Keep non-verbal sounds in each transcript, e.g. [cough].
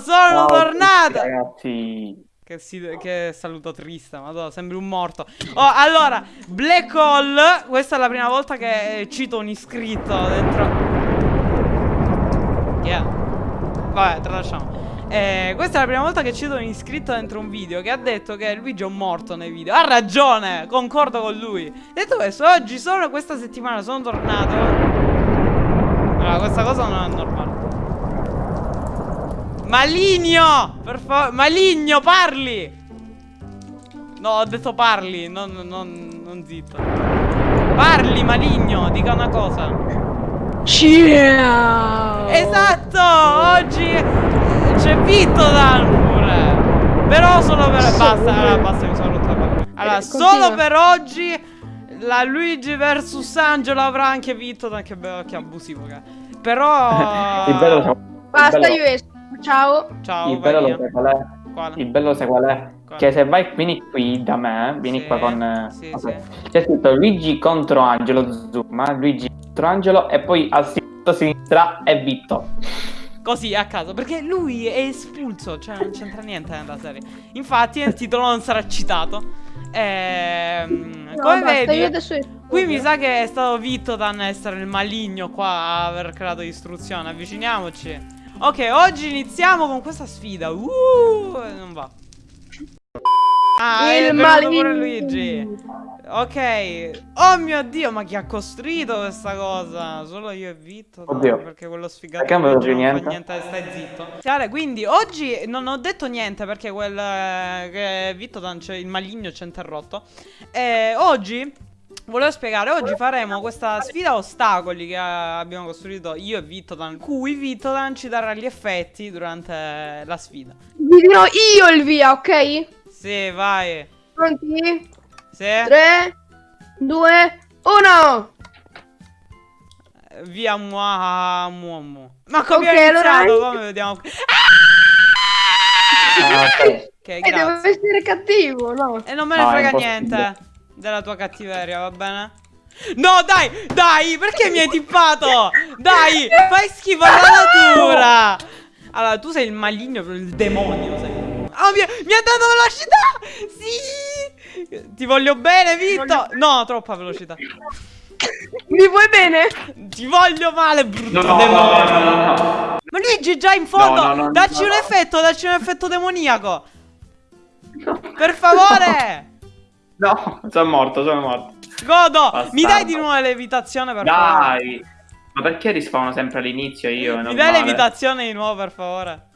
Sono Ciao, tornato. Ragazzi, Che, si- che saluto triste, madonna, sembri un morto. Oh, allora, Black Hole, questa è la prima volta che cito un iscritto dentro. Yeah. Vabbè, tralasciamo. Eh, questa è la prima volta che cito un iscritto dentro un video che ha detto che Luigi è un morto nei video. Ha ragione, concordo con lui. Detto questo, oggi solo questa settimana sono tornato. Allora, questa cosa non è normale. Maligno! Per favore, Maligno, parli! No, ho detto parli, non, non, non zitto. Parli, Maligno, dica una cosa. Ciao! Esatto, oggi c'è Vitto Dan pure. Però solo per... Basta, allora basta, mi sono rotto la palle. Allora, Eh, solo continua. per oggi la Luigi vs Angelo avrà anche Vitto Dan, che, be- che abusivo che è. Però... [laughs] bello, il Basta, bello- io esco. Ciao. Ciao, il bello lo sai qual è? Quale? Il bello sai qual è? Quale? Che se vai, vieni qui da me, vieni Sì, qua con... eh, sì, ok. sì. C'è scritto Luigi contro Angelo, zoom, eh, Luigi contro Angelo e poi a sinistra, a sinistra è Vitto. Così a caso, perché lui è espulso, cioè non c'entra niente nella serie. Infatti il titolo non sarà citato. Ehm, No, come basta, vedi, adesso qui mi sa che è stato Vittodan a essere il maligno qua a aver creato istruzione. Avviciniamoci. Ok, oggi iniziamo con questa sfida. Uh, non va. Ah, Il pure maligno. Luigi. Ok. Oh mio dio, ma chi ha costruito questa cosa? Solo io e Vitto. no, Oddio. perché quello sfigato Perché non non fa niente? niente, stai zitto. Chiare, quindi oggi non ho detto niente perché quel eh, Vitto il maligno ci ha interrotto. E oggi volevo spiegare, oggi faremo questa sfida a ostacoli che eh, abbiamo costruito io e Vittodan, cui Vittodan ci darà gli effetti durante la sfida. Vi dirò io il via, ok? Sì, vai. Pronti? Sì. 3, 2, 1. Via mua mua mua. Ma come Ok, abbiamo allora- iniziato? Come vediamo? Ah, ok. Ok, E devo essere cattivo, no? E non me ne No, frega niente della tua cattiveria, va bene? No, dai, dai, perché mi hai tippato? Dai, fai schifo alla natura. Allora, tu sei il maligno, il demonio, sei. Oh, mi, mi ha dato velocità! Sì! Ti voglio bene, Vitto! No, troppa velocità. Mi vuoi bene? Ti voglio male, brutto No, no, demonio. no, no, no. Ma Luigi, già in fondo, No, no, no, dacci no, un no. effetto, dacci un effetto demoniaco. Per favore! No, sono morto, sono morto. Godo! Bastardo. Mi dai di nuovo levitazione per favore? Dai! Ma perché rispawno sempre all'inizio io? Mi dai levitazione di nuovo per favore?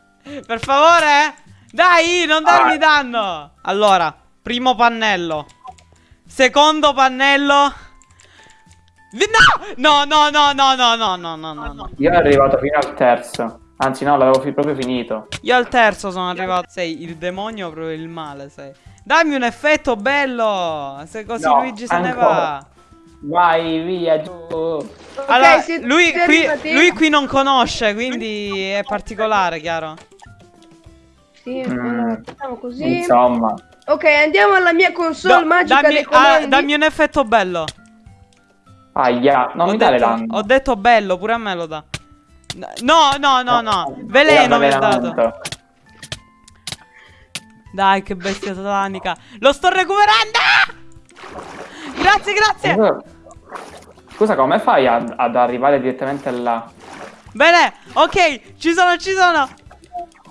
Per favore? Dai, non darmi Ah. danno! Allora, primo pannello. Secondo pannello. No! No, no, no, no, no, no, no, no, no. Io ero arrivato fino al terzo. Anzi, no, l'avevo fi- proprio finito. Io al terzo sono arrivato. Sei il demonio, proprio il male, sei. Dammi un effetto bello! Se così No, Luigi se ne ancora. va. Vai, via, giù. Allora, siete lui, qui, lui qui non conosce, quindi è particolare, chiaro? Sì, Mm. facciamo così. Insomma. Ok, andiamo alla mia console Do- magica dammi, dei ah, dammi un effetto bello. Aia, non ho, mi dare danno. ho detto bello, pure a me lo dà. No, no, no, no. Veleno mi ha dato. Dai, che bestia satanica. Lo sto recuperando! Grazie, grazie. Scusa, come fai ad, ad arrivare direttamente là? Bene, ok, ci sono, ci sono.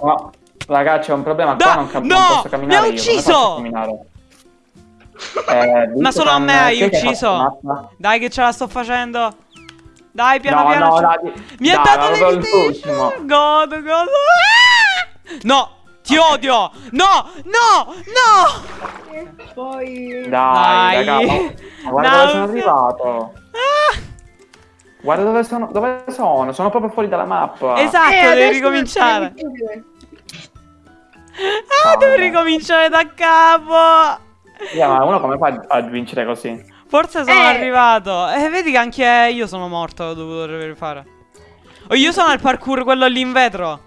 No, ragazzi, c'è un problema Da- qua, non, cap- no, non posso camminare mi ha ucciso! Eh, Ma solo a me hai ucciso. Dai, che ce la sto facendo. Dai, piano No, piano. no, dai, Mi ha dato l'evitation. l'ultimo. Godo, godo. Ah! No, ti odio. No, no, no. Poi... Dai, Dai. raga, ma- guarda dove sono arrivato. Ah, Guarda dove sono, dove sono, sono proprio fuori dalla mappa. esatto, Eh, devi ricominciare. Ah, devi ricominciare da capo. Yeah, ma uno come fa a vincere così? Forse sono Eh. arrivato. E vedi che anche io sono morto. Ho dovuto rifare. Oh, io sono al parkour, quello lì in vetro.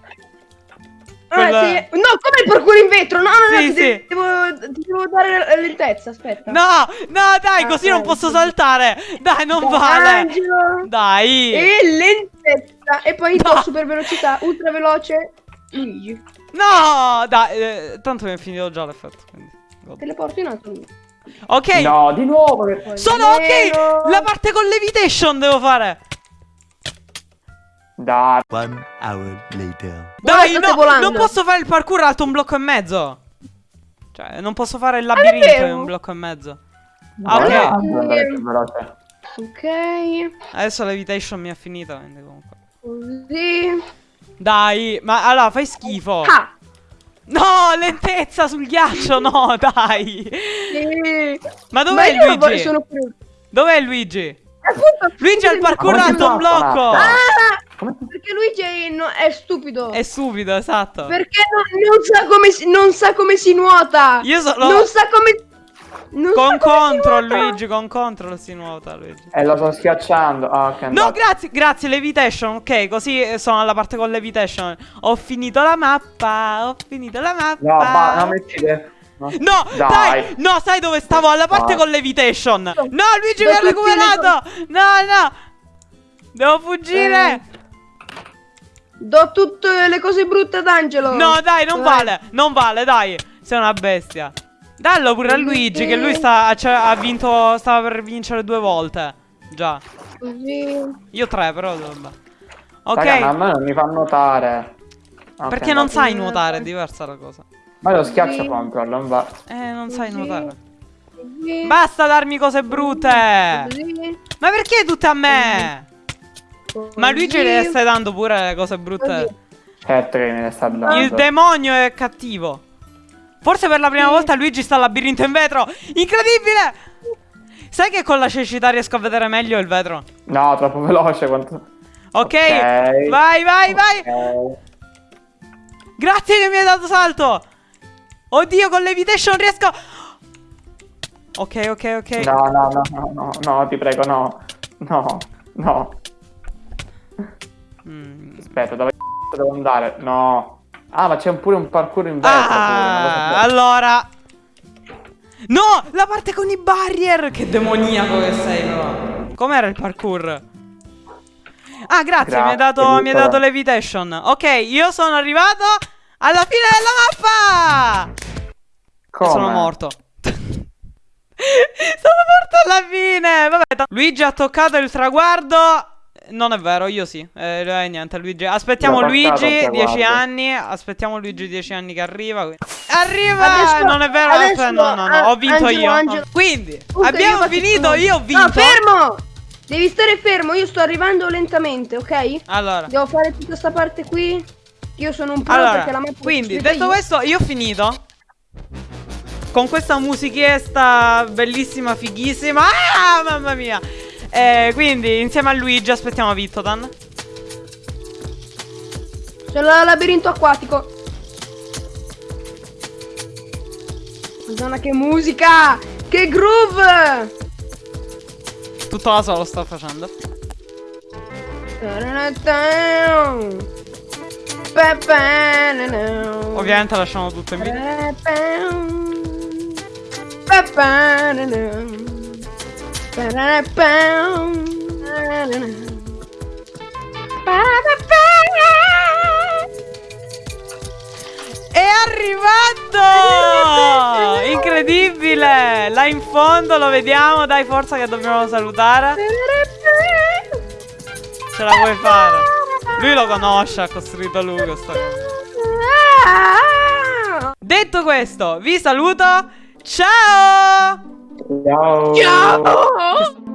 Ah, Quella- sì. No, come il parkour in vetro? No, no, no, Sì, ti, sì. Devo, ti devo dare lentezza, aspetta. No, no, dai, così Ah, non ok. posso saltare. Dai, non vale. Angelo. Dai. E lentezza. E poi No. super velocità, ultra veloce. Luigi. No, dai, eh, tanto mi è finito già l'effetto. Quindi. godo. Teleporti in alto. Ok. No, di nuovo. Sono Nero. ok. La parte con levitation devo fare. Dai. One hour later. Dai, state no, volando. non posso fare il parkour alto un blocco e mezzo. Cioè, non posso fare il labirinto in un blocco e mezzo. Ah, ok. Ok. Adesso levitation mi è finita, quindi comunque. Così. Dai, ma allora fai schifo. Ah. No, lentezza sul ghiaccio, no, [laughs] dai. Sì. Ma Ma dov'è io Luigi? sono. Dov'è Luigi? Appunto, Luigi ha il parkour alto un blocco. Ah! Perché Luigi è, no- è stupido. È subito, esatto. Perché non, non sa come si, non sa come si nuota. Io sono- Non sa come. Non Con sa come si control, nuota. Luigi, con control si nuota, Luigi. Eh, lo sto schiacciando. Ok. No, grazie, grazie, levitation, ok, così eh, sono alla parte con levitation. Ho finito la mappa, ho finito la mappa. No, ma non metti le... No, dai. Dai. no, sai dove stavo? Alla parte Dai. con levitation. No, Luigi mi ha recuperato. No, no. Devo fuggire. Eh. Do tutte le cose brutte ad Angelo. No, dai, non Vai. vale. Non vale, dai. Sei una bestia. Dallo pure a Luigi, che lui sta, cioè, ha vinto, stava per vincere due volte. Già. Così. Io tre, però. Vabbè. Ok. Raga, a me non mi fa nuotare. Ok, Perché non sai nuotare, è diversa la cosa. Ma lo schiaccio Sì. control, non va. Eh, non sai nuotare. Basta darmi cose brutte. Ma perché tutte a me? Ma Luigi le stai dando pure le cose brutte. Certo che me ne sta dando. Il demonio è cattivo. Forse per la prima volta Luigi sta al labirinto in vetro. Incredibile! Sai che con la cecità riesco a vedere meglio il vetro? No, troppo veloce quanto... Ok, Ok. vai, vai, vai. Ok. Grazie che mi hai dato salto. Oddio, con levitation riesco. Ok, ok, ok. No, no, no, no, no, no, ti prego, no. No, no. Mm. Aspetta, dove c***o devo andare? No. Ah, ma c'è pure un parkour in vetro. Ah, allora. No, la parte con i barrier. Che demoniaco che sei, però. Com'era il parkour? Ah, grazie, mi hai Grazie, dato, mi hai Nicola. dato levitation. Ok, io sono arrivato alla fine della mappa. Come? Sono morto. [laughs] sono morto alla fine. Vabbè, Luigi ha toccato il traguardo. Non è vero, io sì. Eh, eh, niente, Luigi. Aspettiamo Luigi, 10 traguardo. anni. Aspettiamo Luigi 10 anni che arriva. quindi- Arriva! Adesso- non è vero, adesso- aspetta, no, no, no, ho vinto Angelo, io. Angelo. Quindi, Scusa, abbiamo io finito, io ho vinto. No, fermo! Devi stare fermo, io sto arrivando lentamente, ok? Allora, Devo fare tutta sta parte qui. Io sono un pro allora perché la mappa quindi, detto io. questo, io ho finito. Con questa musichietta bellissima, fighissima. Ah, mamma mia. Eh, quindi, insieme a Luigi, aspettiamo Vittodan. Sono al labirinto acquatico. Madonna che musica! Che groove! Tutto da solo sto facendo. Ovviamente lasciamo tutto in video. È arrivato! Incredibile! Là in fondo lo vediamo. Dai, forza che dobbiamo salutare. Ce la puoi fare. Lui lo conosce, ha costruito lui questa cosa. Detto questo, vi saluto. Ciao! Ciao. Ciao!